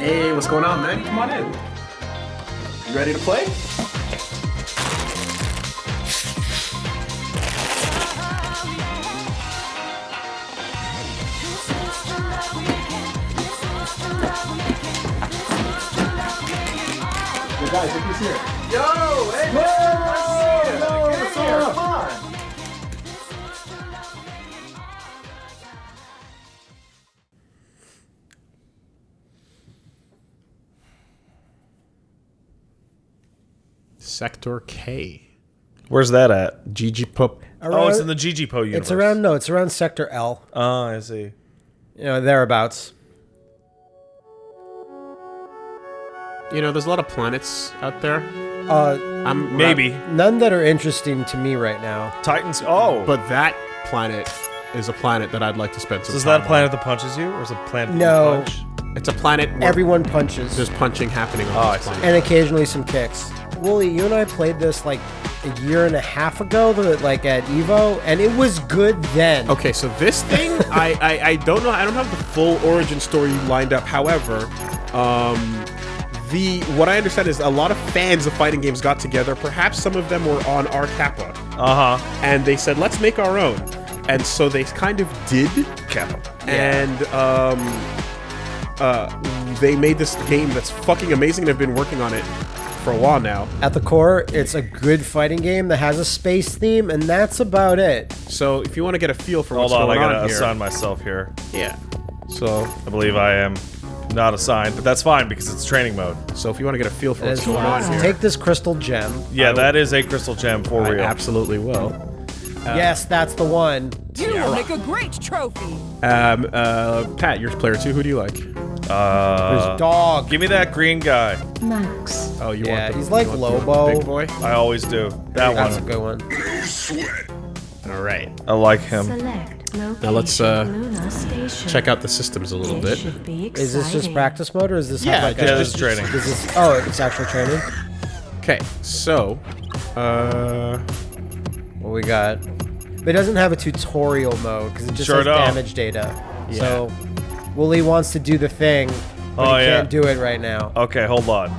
Hey, what's going on, man? Come on in. You ready to play? Yo, guys, look who's here. Yo, hey, man, nice to see you. Yo, Get what's up? Sector K. Where's that at? GG Pup. Oh, it's in the GGPO universe. It's around no, it's around Sector L. Oh, I see. You know, thereabouts. You know, there's a lot of planets out there. Uh, I'm Maybe none that are interesting to me right now. Titans. Oh, But that planet is a planet that I'd like to spend some so is that a planet that punches you, or is it a planet that No. you punch? It's a planet where Everyone punches, there's punching happening on Oh, I this see. planet. and occasionally some kicks. Woolie, you and I played this like a year and a half ago, like at Evo, and it was good then. Okay, so this thing, I, I I don't know. I don't have the full origin story lined up. However, um, the what I understand is a lot of fans of fighting games got together. Perhaps some of them were on R Kappa, Uh huh. and they said, "Let's make our own." And so they kind of did, Kappa. and um, uh, they made this game that's fucking amazing. They've been working on it for a while now. At the core, it's a good fighting game that has a space theme, and that's about it. So if you want to get a feel for Hold what's on, I going gotta on here, assign myself here. yeah. So I believe I am not assigned, but that's fine because it's training mode. so if you want to get a feel for It what's is going on here, Take this crystal gem. Yeah, that is a crystal gem for I real. absolutely will. Yes, that's the one. You will make a great trophy. Um, uh, Pat, you're player two. Who do you like? Uh, There's dog. give me that green guy. Max. Oh, you Yeah, want the, he's like you want the Lobo. big boy. I always do. That one. That's a one. good one. All right. I like him. Select. Now let's, uh, Luna Station. Check out the systems a little bit. should be Is this just practice mode, or is this Yeah, like Yeah, this is training. Is this? Oh, it's actual training. Okay, so, uh, What we got? But it doesn't have a tutorial mode because it just Sure has don't. damage data. So, Woolie wants to do the thing, but Oh, he yeah. can't do it right now. Okay, hold on.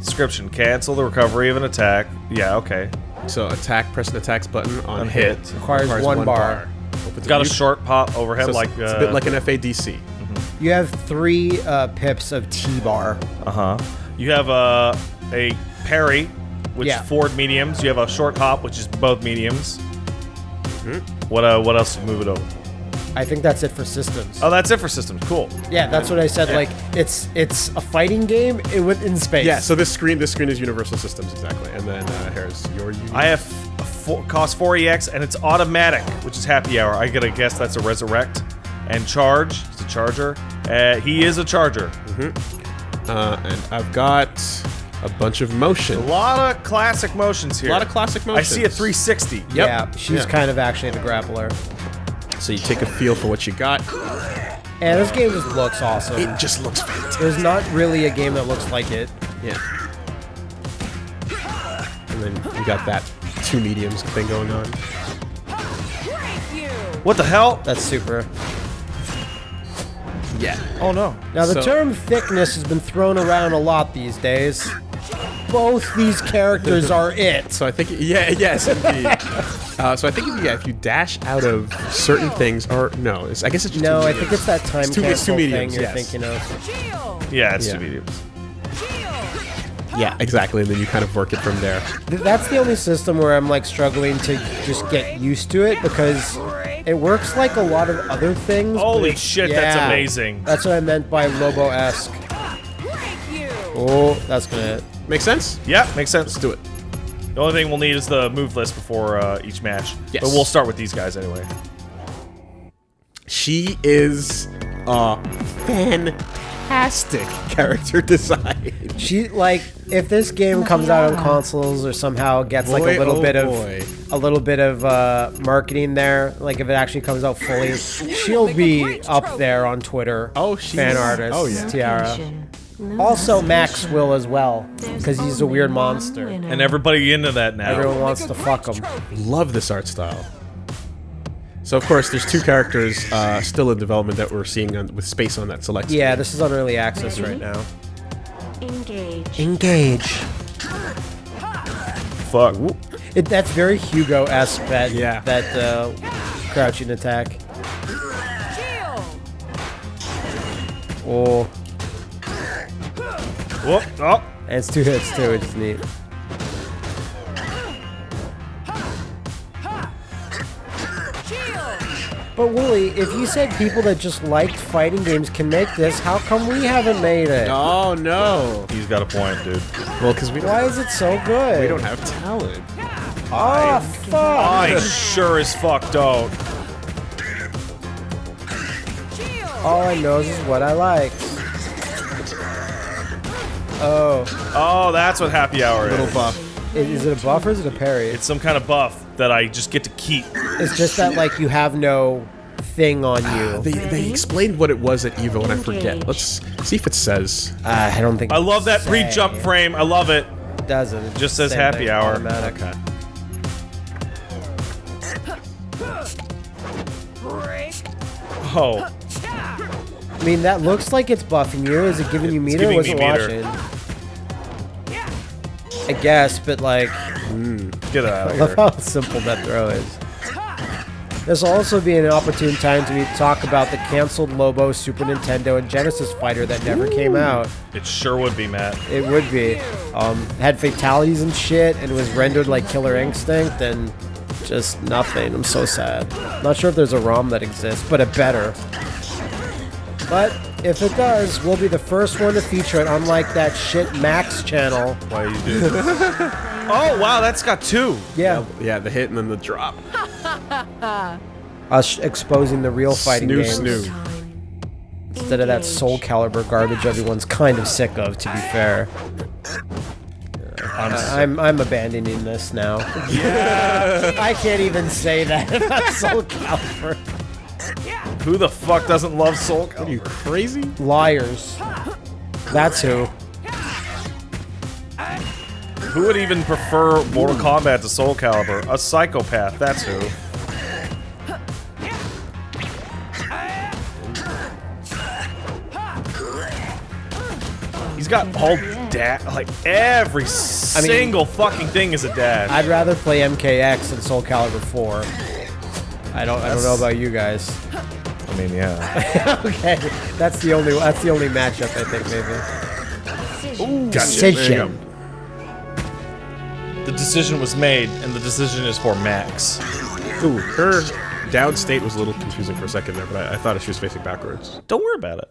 Description: Cancel the recovery of an attack. Yeah, okay. so attack, press the attacks button on, On hit. hit. Requires one bar. Opens Got a short pop overhead so like. it's uh, a bit like an FADC. You have three uh, pips of T-bar. Uh huh. You have a a parry, which Yeah. is forward mediums. You have a short hop, which is both mediums. Mm-hmm. What uh? What else? Move it over. I think that's it for systems. Oh, that's it for systems. Cool. yeah, that's what I said. Like it's it's a fighting game it, with in space. Yeah, so this screen, this screen is Universal Systems exactly, and then uh, here's your. Uni- I have a four, cost 4EX and it's automatic, which is happy hour. I gotta guess that's a resurrect. And charge, it's a charger. Uh, he is a charger. uh, and I've got a bunch of motion. A lot of classic motions here. A lot of classic motions. I see a 360. Yep. Yeah, she's Yeah. kind of actually the grappler. So you take a feel for what you got. And this game just looks awesome. It just looks fantastic. There's not really a game that looks like it. Yeah. And then you got that two mediums thing going on. What the hell? That's super. Yeah. Oh no. Now the So- term thickness has been thrown around a lot these days. Both these characters are it. So I think, yeah, yes, indeed. uh, so I think if you, yeah, if you dash out of certain things, or no, it's, I guess it's just No, two I think it's that time It's two- it's two cancel thing you're yes. thinking of. Shield. Yeah. Yeah, it's two mediums. Yeah, exactly, and then you kind of work it from there. That's the only system where I'm like struggling to just get used to it because it works like a lot of other things. Holy it- shit, that's amazing. That's what I meant by Lobo-esque. Oh, that's gonna hit. Make sense? Yeah, makes sense. Let's do it. The only thing we'll need is the move list before uh, each match. Yes. But we'll start with these guys anyway. She is a fantastic character design. She like if this game comes out on consoles or somehow gets like Boy, a little oh bit of boy. a little bit of uh, marketing there, like if it actually comes out fully, she'll be up there on Twitter. Oh, she's fan artist. Oh yeah. Tiara. Location. Also, Max Station. will as well because he's a weird monster. And everybody into that now. Everyone wants to fuck him. Love this art style. So of course, there's two characters uh, still in development that we're seeing on, with space on that select. Yeah, this is on early access right now. Engage. Engage. Fuck. It, that's very Hugo-esque, that, Yeah. that uh, crouching attack. Oh, Whoop. Oh. and it's two hits too, which is neat. But Woolie, if you said people that just liked fighting games can make this, how come we haven't made it? Oh no. He's got a point, dude. Well, because we don't, Why is it so good? we don't have talent. Oh, fuck! I sure as fuck don't. All I know is what I like. Oh, Oh, that's what happy hour Little is. buff. i- is it a buff or is it a parry? It's some kind of buff that I just get to keep. It's just that like you have no thing on you. They, they explained what it was at Evo, and I forget. Let's see if it says. Uh, I don't think. I love that pre-jump frame. I love it. It doesn't. It Just says same happy thing, hour. automatic. Okay. Oh, I mean, that looks like it's buffing you. Is it giving you It's meter? giving Wasn't me meter. watching. I guess, but like, get out I of love here. how simple that throw is. This will also be an opportune time to talk about the canceled Lobo Super Nintendo and Genesis fighter that never came out. It sure would be, Matt. It would be. Um, had fatalities and shit, and was rendered like Killer Instinct, and just nothing. I'm so sad. Not sure if there's a ROM that exists, but a better. But if it does, we'll be the first one to feature it, unlike that shit Max channel. Why you do? oh wow, that's got two. Yeah, Yeah, the hit and then the drop. us exposing the real fighting Snoo, games snoo. Instead of that Soul Calibur garbage everyone's kind of sick of. To be fair, I'm I- I'm I'm abandoning this now. Yeah, I can't even say that about Soul Calibur. Who the fuck doesn't love Soul Are you crazy? Liars. That's who. Who would even prefer Mortal Kombat to Soul Calibur? A psychopath, that's who. He's got all dash, like every single fucking thing is a dash. I'd rather play MKX than Soul Calibur 4. I don't. I don't know about you guys. I mean, yeah. okay, that's the only. That's the only matchup I think maybe. Gotcha. There you Decision. The decision was made, and the decision is for Max. Ooh, her down state was a little confusing for a second there, but I, I thought she was facing backwards. Don't worry about it.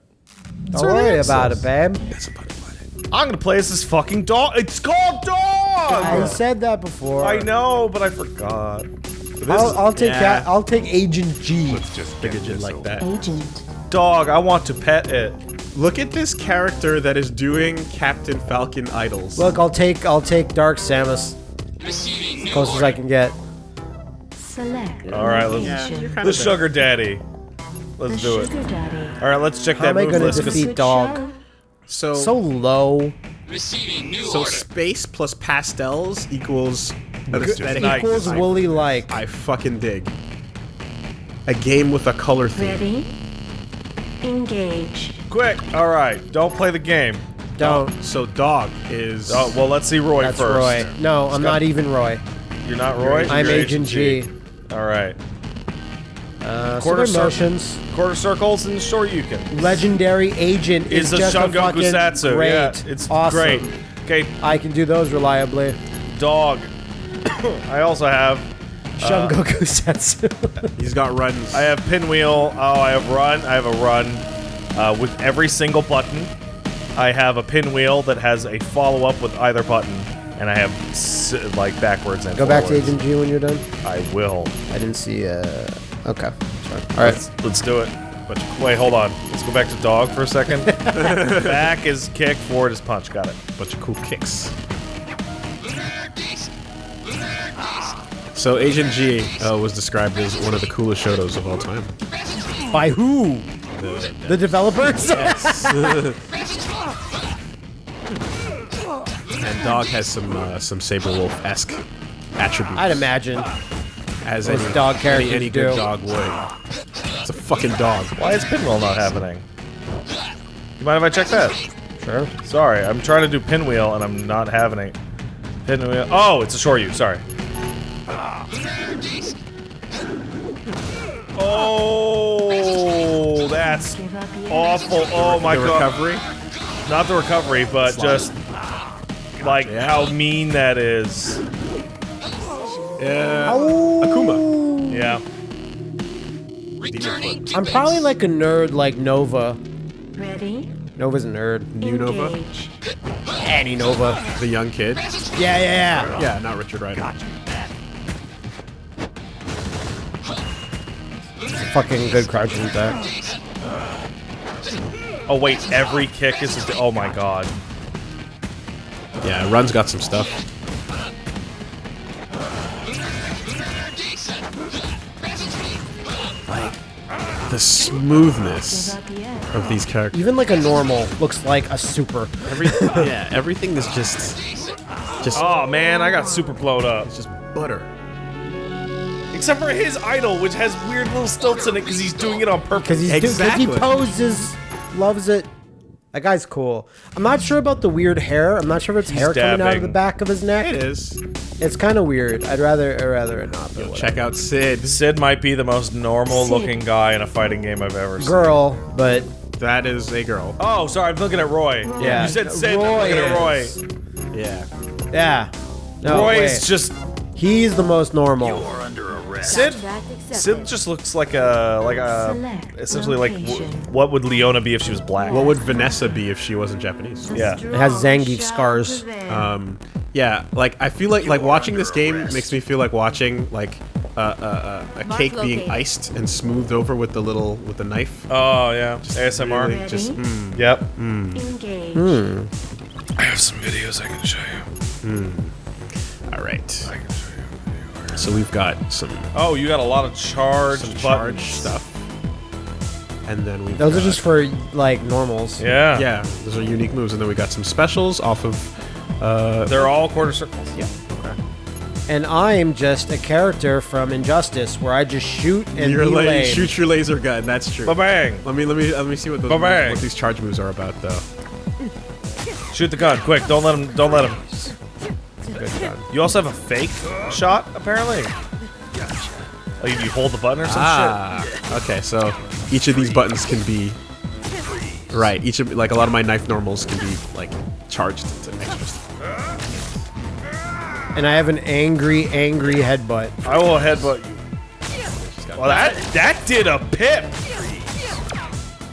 Don't worry about it, babe. That's a pun intended. I'm gonna play as this fucking dog. It's called I said that before. I know, but I forgot. I'll, I'll take Yeah. that. I'll take Agent G. Let's just figured you'd like that. Agent. Dog, I want to pet it. Look at this character that is doing Captain Falcon idols. Look, I'll take. I'll take Dark Samus. As Close as I can get. Select. All right, let's- location. The sugar daddy. Let's do it. daddy. All right, let's check How that am I move gonna list. 'cause- defeat dog? So, So low. so space plus pastels equals aesthetic. nice. Equals woolly like. I fucking dig. A game with a color theme. Ready? Engage. Quick. All right, don't play the game. Don't. So dog is. Oh, well, let's see Roy That's first. Roy. No, I'm not even Roy. You're not Roy? I'm You're Agent G. All right. Uh, Quarter Quarter cir- motions. Quarter circles and sure you can. Legendary Agent is Is a just a Shungoku fucking Satsu. great. Yeah, it's awesome. great. Okay, I can do those reliably. dog. I also have Shungoku Satsu. He's got runs. I have pinwheel. Oh, I have run. I have a run uh, with every single button. I have a pinwheel that has a follow up with either button, and I have s- like backwards and Go back to forwards. Agent G when you're done. I will. I didn't see. Uh. Okay. Sorry. All right. Let's, let's do it. But wait, hold on. Let's go back to dog for a second. back is kick, forward is punch. Got it. bunch of cool kicks. So Agent G uh, was described as one of the coolest Shotos of all time. By who? The- The developers. and Dog has some uh, some Sabrewulf esque attributes. I'd imagine. as any dog any, characters any good do. dog would. It's a fucking dog. Why is pinwheel not happening? You mind if I check that? Sure. Sorry, I'm trying to do pinwheel and I'm not having it. Pinwheel. Oh, it's a short Shoryu. Sorry. Oh, that's Give up yet? awful. Oh my the god. recovery. Not the recovery, but Slide. just like Yeah. how mean that is. Yeah. Akuma. Yeah. Demon. I'm probably like a nerd like Nova. Ready? Nova's a nerd. New Nova, Engage. Annie Nova. the young kid. Yeah, yeah, yeah. Yeah, not Richard Rider. Fucking good crouching attack. Oh wait, every kick is. A, oh my god. Yeah, Run's got some stuff. Like the smoothness of these characters. Even like a normal looks like a super. Every, yeah, everything is just just Oh man, I got super blown up. It's just butter. Except for his idol, which has weird little stilts in it because he's doing it on purpose. Because he's because Exactly. he poses, loves it. That guy's cool. I'm not sure about the weird hair. I'm not sure if it's He's hair coming out of the back of his neck. It is. It's kind of weird. I'd rather, I'd rather it not. But Check out Sid. Sid might be the most normal-looking guy in a fighting game I've ever seen. girl, but That is a girl. Oh, sorry, I'm looking at Roy. Yeah. You said Sid, I'm Roy looking at Roy. Yeah. yeah. No, Roy wait. is just He's the most normal. Sid. That's accepted. Sid just looks like a like a Select essentially like what would Leona be if she was black? What would Vanessa be if she wasn't Japanese? Yeah. It has Zangief scars. Um, yeah, like I feel like like watching this game makes me feel like watching like uh, uh, uh, a Mark cake being iced and smoothed over with the little with the knife. Oh yeah, ASMR. Really just mm, Yep. Engage. Hmm. I have some videos I can show you. all right. So we've got some Oh, you got a lot of charged some buttons. charge stuff, and then we Those are just for like normals. Yeah. yeah, those are unique moves, and then we got some specials off of uh, They're all quarter circles. yeah. Okay. And I'm just a character from Injustice where I just shoot and You're be like shoot your laser gun. That's true. Ba bang. Let me let me let me see what those what these charge moves are about though. Shoot the gun, quick! Don't let him. Don't let him. Good God. You also have a fake shot, apparently. Oh, you, you hold the button or some Ah, okay. So each of these buttons can be right. Each of like a lot of my knife normals can be like charged to extra. stuff. and I have an angry, angry headbutt. I will headbutt you. Well, that that did a pip.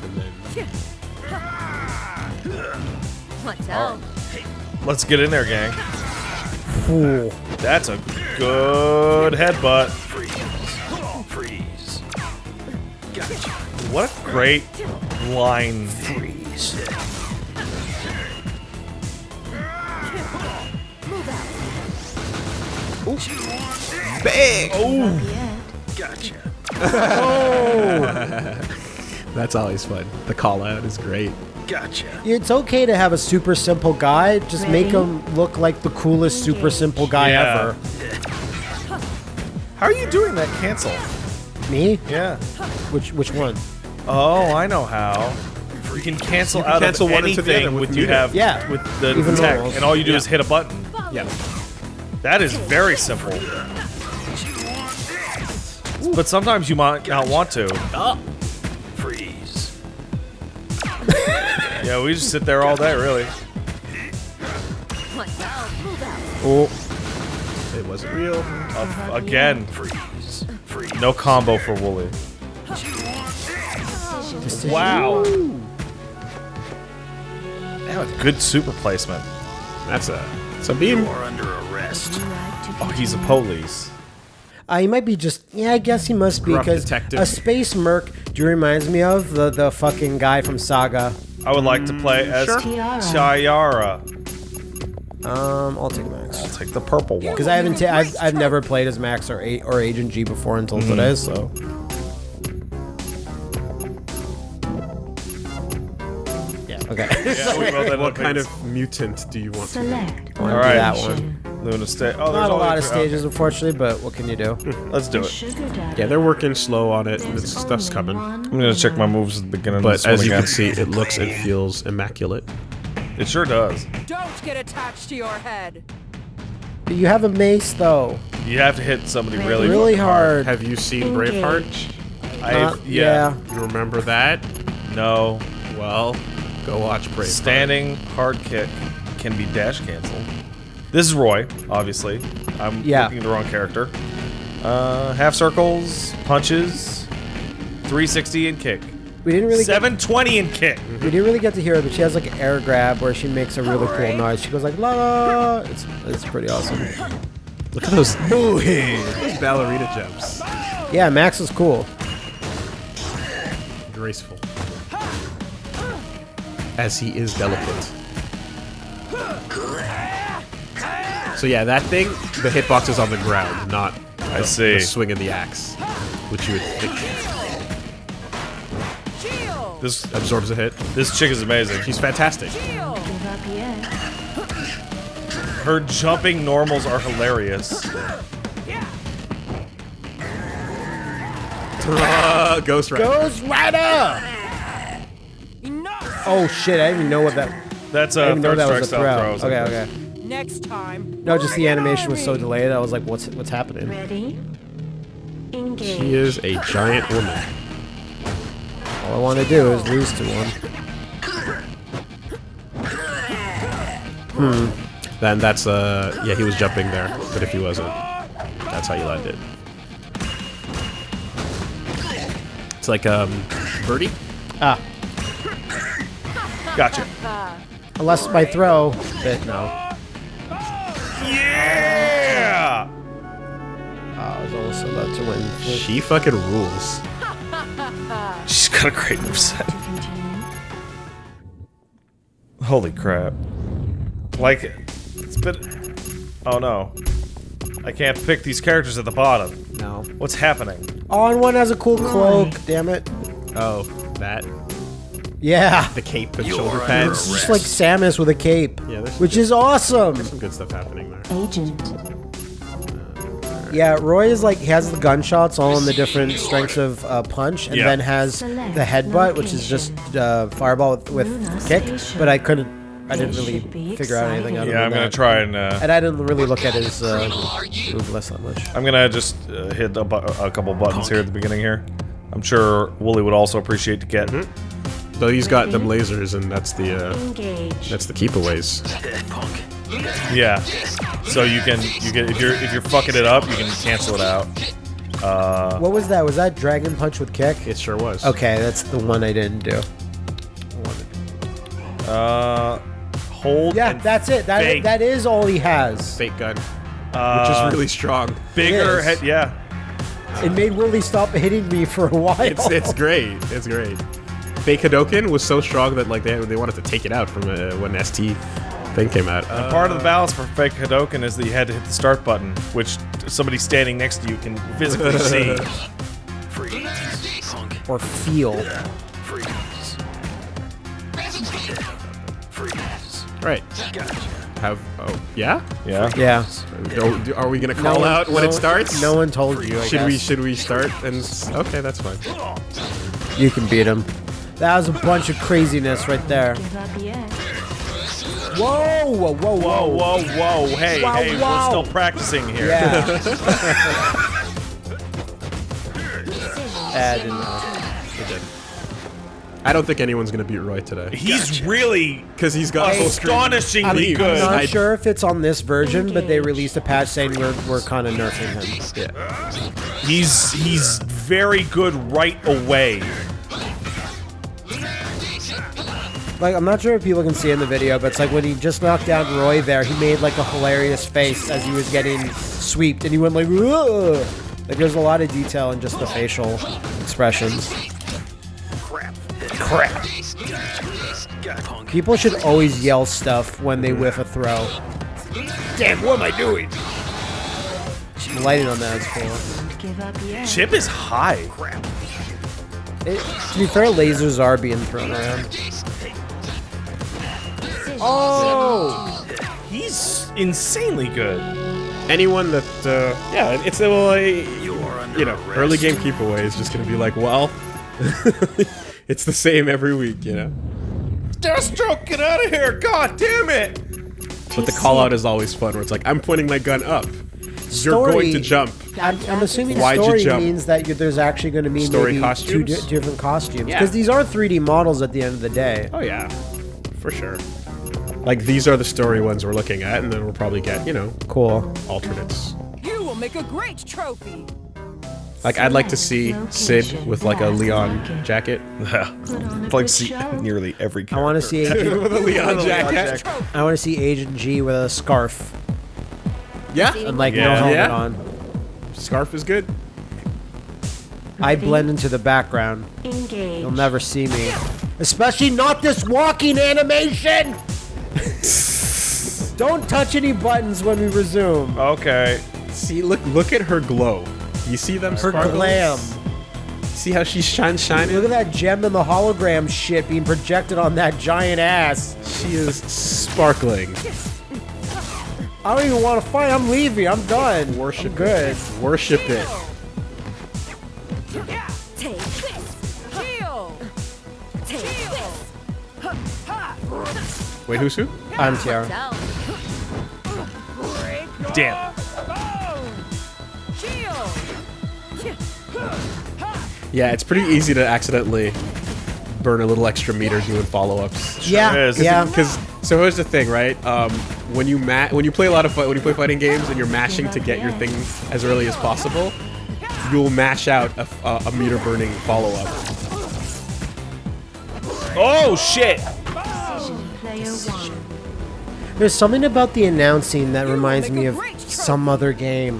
and then What's out? Let's get in there, gang. Ooh. That's a good headbutt. Freeze. What a great line. Freeze. Ooh. Bang! Oh! Gotcha. oh! That's always fun. The call out is great. It's okay to have a super simple guy. Just make him look like the coolest super simple guy Yeah. ever. How are you doing that cancel? Me? Yeah. Which which one? Oh, I know how. You can cancel You can out cancel of one anything with with you have Yeah. with the Even tech, normals. and all you do is hit a button. Yeah. That is very simple. But sometimes you might not want to. Freeze. Yeah, we just sit there all day, really. What's out? Move out. Oh, It wasn't real. Uh, again, Freeze. Freeze. no combo for Woolie. Wow. Yeah, good super placement. That's a it's a beam. You're under arrest. Oh, he's a police. Uh, he might be just. Yeah, I guess he must be Gruff because detective. a space merc. Do you reminds me of the the fucking guy from Saga? I would like to play as Tiara. Tiara. Um, I'll take Max I'll take the purple one. because I haven't. Ta- I've I've never played as Max or A- or Agent G before until Mm-hmm. today. So yeah, okay. Yeah, we wrote that What kind of mutant do you want to be? Select Wanna do Alright. that one. Luna stage. Oh, there's Not a lot of three- stages, unfortunately, but what can you do? Let's do it. Yeah, they're working slow on it. There's This stuff's coming. I'm gonna check my moves at the beginning of But this one as you again. can see, it looks and feels immaculate. it sure does. Don't get attached to your head. You have a mace, though. You have to hit somebody really, Really hard. Have you seen Engage. Braveheart? I, Uh, yeah. You remember that? No. Well, go watch Braveheart. Standing hard kick can be dash canceled. This is Roy, obviously. I'm Yeah. looking at the wrong character. Uh, half circles, punches, 360 and kick. We didn't really get, 720 and kick. we didn't really get to hear it, but she has like an air grab where she makes a really cool noise. She goes like la la. It's it's pretty awesome. Look at those, ooh, hey, those ballerina jumps. Yeah, Max is cool. Graceful. As he is delicate. So yeah, that thing, the hitbox is on the ground, not I the, see. the swing of the axe, which you would think This absorbs a hit. this chick is amazing. She's fantastic. Shield! Give up yet. Her jumping normals are hilarious. Ghost Rider. Ghost Rider. Oh shit! I didn't even know what that. That's I a didn't third that strike was a style throw. Okay, okay. Next time. No, just the animation was so delayed. I was like, what's what's happening? Ready? Engage. She is a giant woman. All I want to do is lose to one. Hmm. Then that's uh yeah he was jumping there, but if he wasn't, that's how you land it. It's like um birdie. Ah, Gotcha. unless my throw. But no. I about to win. She fucking rules. She's got a great moveset. To continue. Holy crap. Like, it's been... Oh no. I can't pick these characters at the bottom. No. What's happening? Oh, and one has a cool cloak. Damn it. Oh, that Yeah. the cape and You're shoulder pads. It's just like Samus with a cape. Yeah, there's Which good- is awesome. There's some good stuff happening there. Agent. Yeah, Roy is like he has the gunshots all in the different strengths of uh, punch, and Yeah. then has Select the headbutt, which is just uh, fireball with, with kick. Station. But I couldn't, I didn't really should be figure out anything out excited. of Yeah, I'm gonna that. try and, uh... And I didn't really look at his uh, move list that much. I'm gonna just uh, hit a, bu a couple buttons here at the beginning here. I'm sure Woolie would also appreciate to get. Though he's got them lasers, and that's the uh, Engage. that's the keepaways. Dead punk. Yeah. So you can you can if you're if you're fucking it up, you can cancel it out. Uh, What was that? Was that Dragon Punch with kick? It sure was. Okay, that's the one I didn't do. uh, hold. Yeah, and that's it. That fake. that is all he has. Fake gun, uh, which is really strong. bigger. Head, yeah. It made Willie stop hitting me for a while. It's it's great. It's great. Fake Hadoken was so strong that like they they wanted to take it out from uh, when ST thing came out. And Uh, part of the balance for fake Hadoken is that you had to hit the start button, which somebody standing next to you can physically see. Freeze. Or feel. Freeze. Freeze. right. Have oh yeah. Yeah. Yeah. Are, are we gonna call one- out when no- it starts? No one told you. I Should we should we start and okay that's fine. You can beat him. That was a bunch of craziness right there. Give up yet. Whoa, whoa, whoa, Whoa, whoa, whoa! Hey, Wow, hey, wow. we're still practicing here. Yeah. I didn't. It did. I don't think anyone's gonna beat Roy today He's really because he's got astonishingly I'm good. I'm not I- sure if it's on this version, but they released a patch saying we're, we're kind of nerfing him. Yeah. He's he's very good right away. Like, I'm not sure if people can see in the video, but it's like when he just knocked down Roy there, he made like a hilarious face as he was getting sweeped, and he went like, Ugh! Like, there's a lot of detail in just the facial expressions. Crap. Crap. People should always yell stuff when they whiff a throw. Damn, what am I doing? The lighting on that is cool. Don't give up yet. Chip is high. Crap. It, to be fair, lasers are being thrown around. Oh! He's insanely good. anyone that uh, yeah, it's a well, a, You you know arrest. early game keep away is just gonna be like, well, it's the same every week, you know. Deathstroke, get out of here! God damn it! But the call out is always fun, where it's like I'm pointing my gun up. You're going to jump. I'm, I'm assuming Why'd you story jump? means that you, there's actually going to be Story maybe costumes? two di- different costumes Yeah. because these are 3D models at the end of the day. Oh yeah, for sure. Like these are the story ones we're looking at, and then we'll probably get you know Cool. alternates. You will make a great trophy. Like I'd like to see Sid with like a Leon jacket. like see nearly every I character. want to see Agent, with a Leon jacket. I want to see Agent G with a scarf Yeah, and like Yeah. no helmet Yeah. on. scarf is good. I blend into the background. Engage. You'll never see me. Especially not this walking animation! Don't touch any buttons when we resume. Okay. See, look, look at her glow. You see them Her sparkles? glam. See how she shines, shining? Look at that gem and the hologram shit being projected on that giant ass. She is sparkling. I don't even want to fight. I'm leaving. I'm done. Worship I'm good. it. Worship it. Wait, who's who? I'm Tiara. Damn. Yeah, it's pretty easy to accidentally burn a little extra meter doing follow-ups. Yeah, is. yeah. Because so here's the thing, right? Um, when you ma- when you play a lot of fi- when you play fighting games and you're mashing to get your thing as early as possible, you'll mash out a, a, a meter burning follow-up. Oh shit! Player one. There's something about the announcing that reminds me of some other game.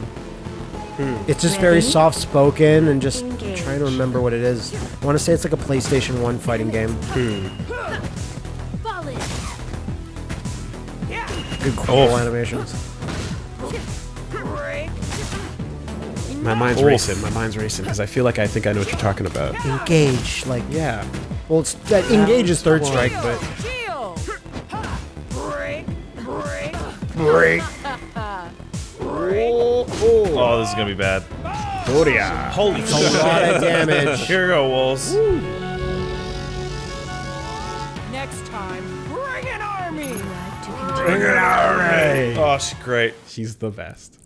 Hmm. It's just very soft spoken and just Engage. trying to remember what it is. I want to say it's like a PlayStation 1 fighting game. Fall in. Good cool Oh. animations. My mind's Oof. racing. My mind's racing because I feel like I think I know what you're talking about. Engage, like Yeah. well, it's that engage is third strike, but Break. break. Oh, this is gonna be bad. Holy A shit! lot of damage. Here you go, Wolves. Next time, bring an army. Bring an army! Oh, she's great. She's the best.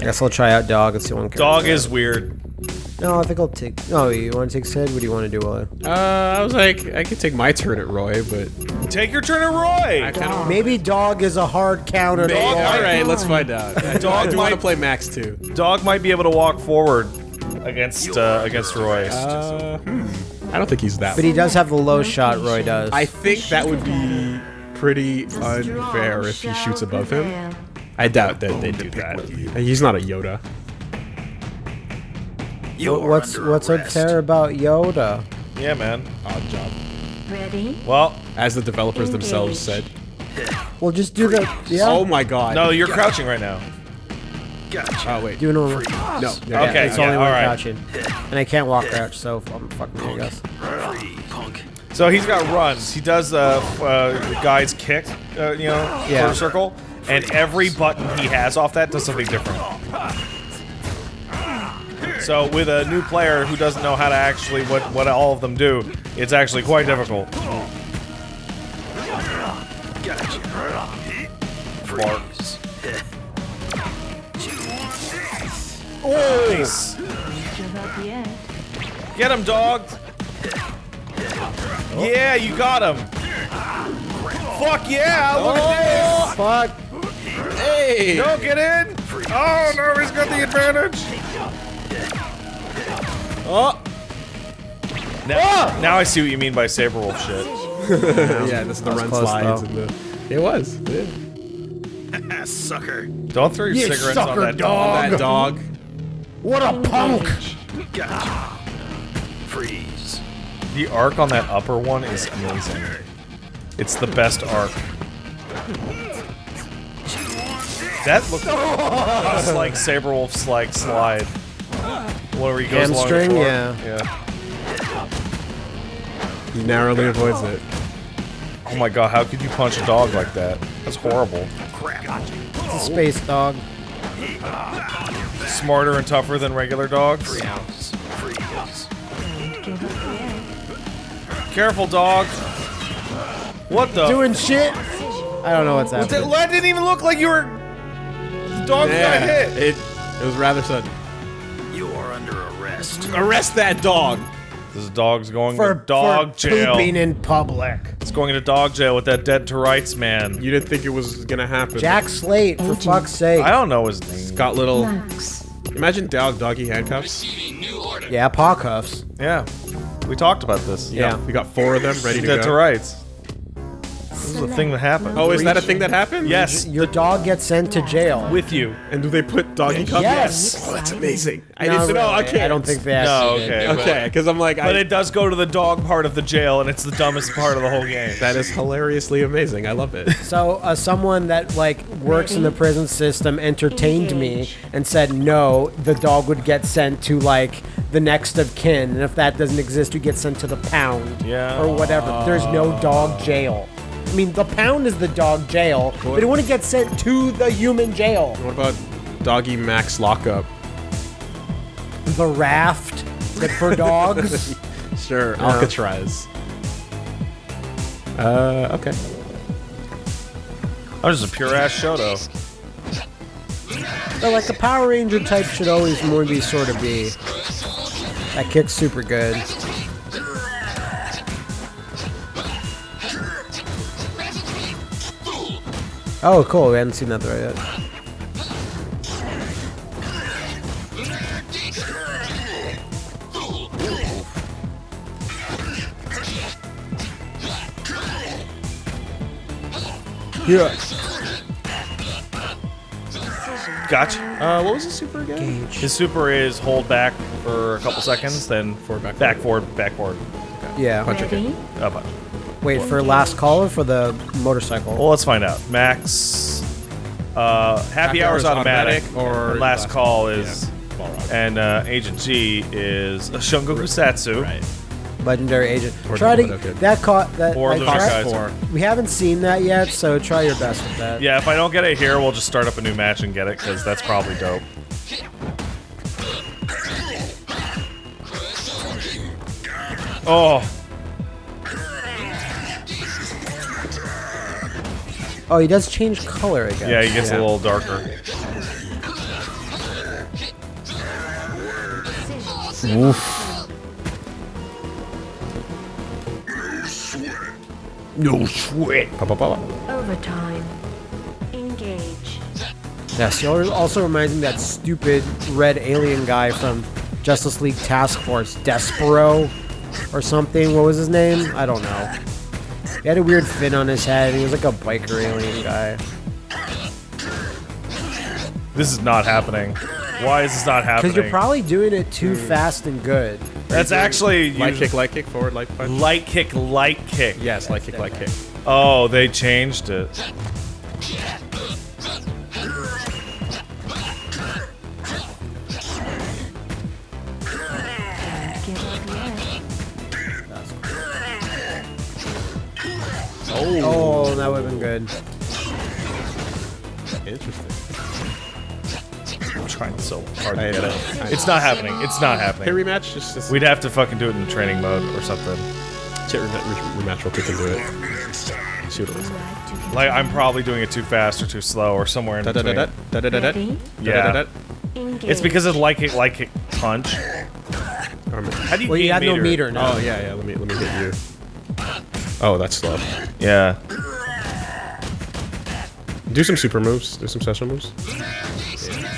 I guess I'll try out dog. It's the one. character Dog is weird. No, I think I'll take. Oh, you want to take Sid? What do you want to do, Willie? Uh, I was like, I could take my turn at Roy, but Take your turn at Roy. I kind of. Maybe dog is a hard counter. to All roll. let's find out. I do, I Dog want to might- play Max too. Dog might be able to walk forward against uh, against Roy. Uh, hmm. I don't think he's that. But he does have the low shot. Roy does. I think that would be pretty unfair if he shoots above him. I doubt that they do that. He's not a Yoda. You What- are what's what's arrest. unfair about Yoda? Yeah, man. Odd job. Ready? Well, As the developers themselves said. Engage. Well, just do the yeah. Oh my god. no, you're crouching right now. Gotcha. Oh wait. do normal. No. Okay, It's yeah, only when alright. crouching, and I can't walk crouch, so I'm fucking I guess. Punk. So he's got runs. He does uh, uh guy's kick, uh, you know, Yeah. quarter circle, and every button he has off that does something different. So with a new player who doesn't know how to actually what what all of them do, it's actually quite difficult. Gotcha. Freeze. Nice. Give up yet. Get him, dog. Yeah, you got him. Fuck yeah! Look at oh, this. Fuck. Hey. this. Don't get in. Oh no, he's got the advantage. Oh. Now, oh. now I see what you mean by Sabrewulf shit. yeah, this is the That run close, slides though. and the. It was. Yeah. Sucker. Don't throw your You cigarettes on that dog. That dog. What a punk! Gotcha. Freeze. The arc on that upper one is amazing. It's the best arc. That looks just like Sabrewulf's like slide. Where he goes along the Hamstring, floor. yeah. Yeah. He narrowly avoids it. Oh my god, how could you punch a dog like that? That's horrible. It's a space dog. Smarter and tougher than regular dogs. Freeze. Freeze. Give up. Careful, dog. What the? Doing shit. I don't know what's happening. that didn't even look like you were. The dog got hit. It it was rather sudden. You are under arrest. Arrest that dog. This dog's going For, to dog for jail. pooping in public. It's going into dog jail with that dead to rights man. You didn't think it was gonna happen. Jack Slate, for fuck's sake. I don't know his name. got little. Max. Imagine dog doggy handcuffs. Yeah, paw cuffs. Yeah, we talked about this. Yeah. We got four of them ready to dead go. to rights. This is a thing that happened. Oh, is that a thing that happened? yes, Your dog gets sent to jail. with you. And do they put doggy cuffs? Yes. Oh, that's amazing. I No, didn't know. really, Okay. I don't think they No, actually did. okay. Okay, because I'm like, But I, it does go to the dog part of the jail, and it's the dumbest part of the whole game. that is hilariously amazing. I love it. So, uh, someone that like works in the prison system entertained me and said, no, the dog would get sent to like the next of kin, and if that doesn't exist, you get sent to the pound, Yeah. or whatever. There's no dog jail. I mean, the pound is the dog jail, but it wouldn't get sent to the human jail. What about doggy max lockup? The raft, but for dogs. Sure, Alcatraz. Uh, okay. I'm just a pure ass Shoto. So like a Power Ranger type should always more be sort of be. That kick's super good. Oh, cool. We hadn't seen that throw yet. Yeah. Gotcha. Uh, what was his super again? His super is hold back for a couple seconds, then Forward, back, back forward, back forward. Yeah. Ready? Uh, punch. Wait for last call or for the motorcycle? Well, let's find out. Max, uh, happy, Happy hours, hours automatic, automatic or and last last- call is, yeah, and uh, Agent G is Shungoku Satsu. Right. Legendary agent. Or try to the Budokan. that caught that. Or I the tried- Budokan. We haven't seen that yet, so try your best with that. Yeah, if I don't get it here, we'll just start up a new match and get it because that's probably dope. Oh, Oh, he does change color, I guess. yeah, he gets Yeah. a little darker. No sweat. Pa, pa, pa, pa. Overtime. Engage. Yes, he also reminds me of that stupid red alien guy from Justice League Task Force, Despero or something. What was his name? I don't know. He had a weird fin on his head. He was like a biker alien guy. This is not happening. Why is this not happening? Because you're probably doing it too hmm. fast and good. That's actually Light kick, light kick, forward, light punch. light kick, light kick. Yes, light kick, light kick. Oh, they changed it. Oh. oh, that would have been good. Interesting. I'm trying so hard to I get know. it. It's not happening. It's not happening. Hey, happening. rematch? Just, just We'd have to fucking do it in training mode or something. Chit rematch, rematch real quick and do it. See what it looks like. Right to get Like I'm probably doing it too fast or too slow or somewhere in Da da da between. da da da da da. Ready? Yeah. Da, da, Engage. It's because of light kick, light kick, punch. da. Arm it. How do you Well, you gain had no meter now. Oh yeah, yeah. Let me let me hit you. Oh, that's slow. Yeah. Do some super moves. Do some special moves.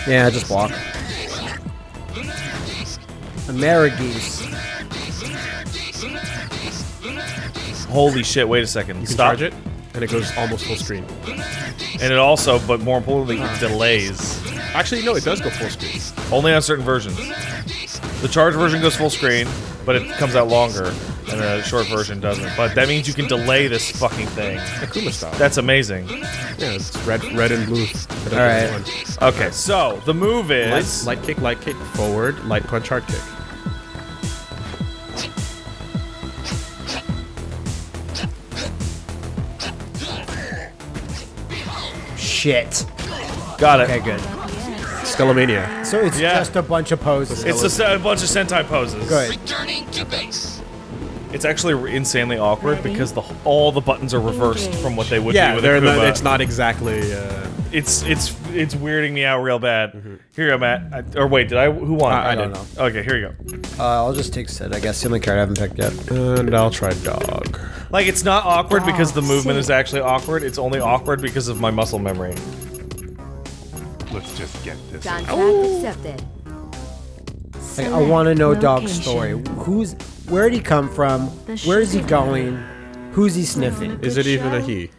Yeah, just block. Amerigeese. Holy shit! Wait a second. You can Stop charge it, and it goes almost full screen. And it also, but more importantly, it delays. Actually, no, it does go full screen. Only on certain versions. The charge version goes full screen, but it comes out longer, and the short version doesn't. But that means you can delay this fucking thing. Akuma style. That's amazing. yeah, it's red, red and blue. All right. Okay, so the move Light, is light kick, light kick, forward, light punch, hard kick. shit. Got it. Okay, good. Skullomania. So it's Yeah. just a bunch of poses. It's just a bunch of Sentai poses. good. Returning to base. It's actually insanely awkward Ready? because the all the buttons are reversed Engage. from what they would be Yeah, with they're a not, it's not exactly. Uh, It's it's it's weirding me out real bad. Mm-hmm. Here you go, Matt. I, or wait, did I? Who won? I- I don't did. Okay, here you go. Uh, I'll just take Sid. I guess the only card I haven't picked yet. and I'll try dog. Like it's not awkward because the Oh, movement sick. is actually awkward. It's only awkward because of my muscle memory. Let's just get this. Contract accepted. Like, I want to know Dog's story. Who's where did he come from? Where is he going? Who's he sniffing? Is it even a he?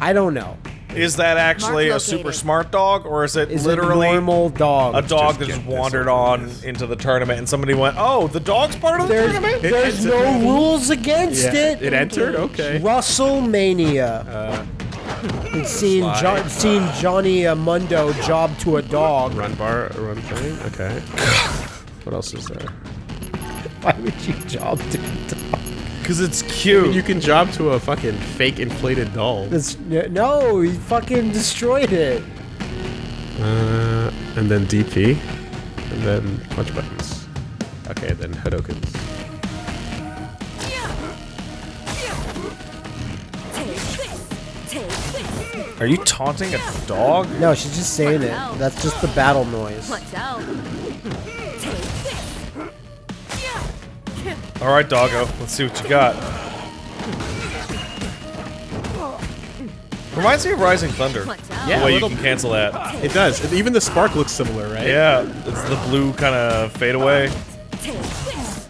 I don't know. Is that actually a super smart dog, or is it Is literally it a normal dog? a dog that just wandered over on into the tournament and somebody went, "Oh, the dog's part of the There's, tournament." there's It- no rules against Yeah, it. it entered. Okay. WrestleMania. Uh, and seeing, slide. jo- seeing Johnny uh, Mundo job to a dog. run bar, run thing. Okay. what else is there? Why would you job to a dog? Because it's cute. You can job to a fucking fake inflated doll. That's, no, he fucking destroyed it. Uh, and then DP, and then punch buttons. Okay, then Hadoukens. Take this. Take. Are you taunting a dog? No, she's just saying it. That's just the battle noise. Watch out. Take this. All right, doggo. Let's see what you got. Reminds me of Rising Thunder. Yeah. The way you little- can cancel that. It does. Even the spark looks similar, right? Yeah, it's the blue kind of fade away. this.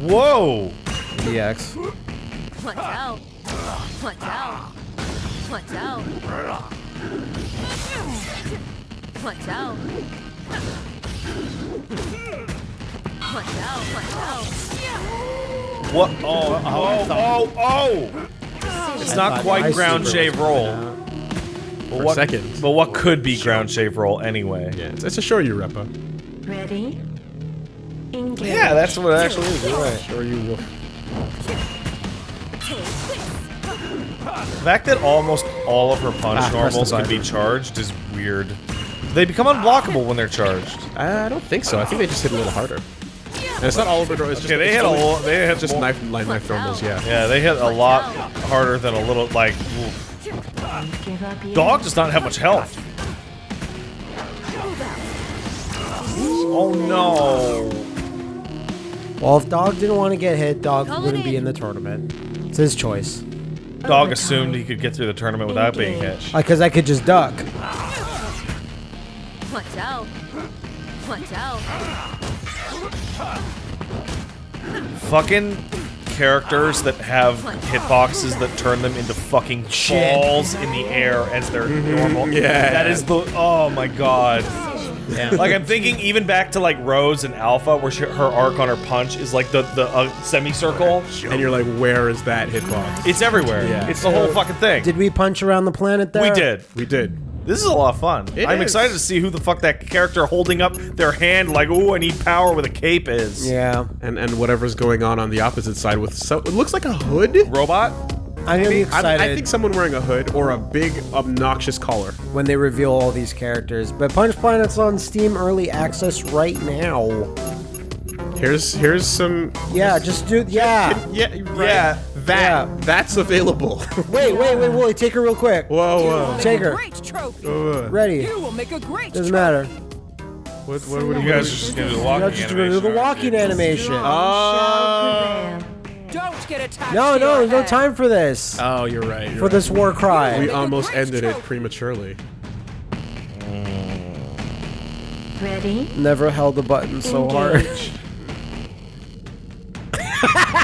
Whoa! DX. Watch out. Watch out. Watch out. Watch out. Watch out. Watch out. What? Oh, oh, oh, oh! It's not quite ground shave roll. But For what, second. But what could be ground shave roll anyway? Yeah, it's, it's a Shoryureppa. Ready? Engage. Yeah, that's what it actually is. You're right. Show you wolf. The fact that almost all of her punch Ah, normals can be charged is weird. They become unblockable when they're charged. I don't think so. I think they just hit a little harder. And it's not all of it. It's just, Okay, they it's hit a lot. They hit Just more- knife, line knife normals. Yeah. Yeah, they hit a lot harder than a little like. oof. Don't give up yet. Dog does not have much health. Oh no! Well, if Dog didn't want to get hit, Dog wouldn't be in. in the tournament. It's his choice. Dog assumed he could get through the tournament without being hit. Because I could just duck. Watch out. Watch out. Fucking characters that have hitboxes that turn them into fucking Shit. balls in the air as their normal. yeah. That is the. Oh my god. Like I'm thinking even back to like Rose and Alpha, where she, her arc on her punch is like the the uh, semicircle. And you're like, where is that hitbox? It's everywhere. Yeah. It's the whole fucking thing. Did we punch around the planet there? we did. We did. This is a lot of fun. It I'm is. excited to see who the fuck that character holding up their hand like, oh, I need power with a cape is. Yeah. And and whatever's going on on the opposite side with so it looks like a hood. Robot? I'm gonna be I, excited I think someone wearing a hood or a big obnoxious collar. when they reveal all these characters. But Punch Planet's on Steam Early Access right now. Here's here's some. Yeah, just do. Yeah. Yeah, right. Yeah. That Yeah. that's available. Wait, wait, wait, Woolie, take her real quick. whoa, whoa. Take her. Great trophy. whoa. Ready. You will make a great Doesn't trophy. matter. What, what, what, You guys are just gonna do the walking Now just do animation, the walking animation. Oh. Don't get attached. No, no, your there's no time for this. Oh, you're right. You're For right. this war cry. we almost great ended it prematurely. Ready? Never held the button so hard. Engage.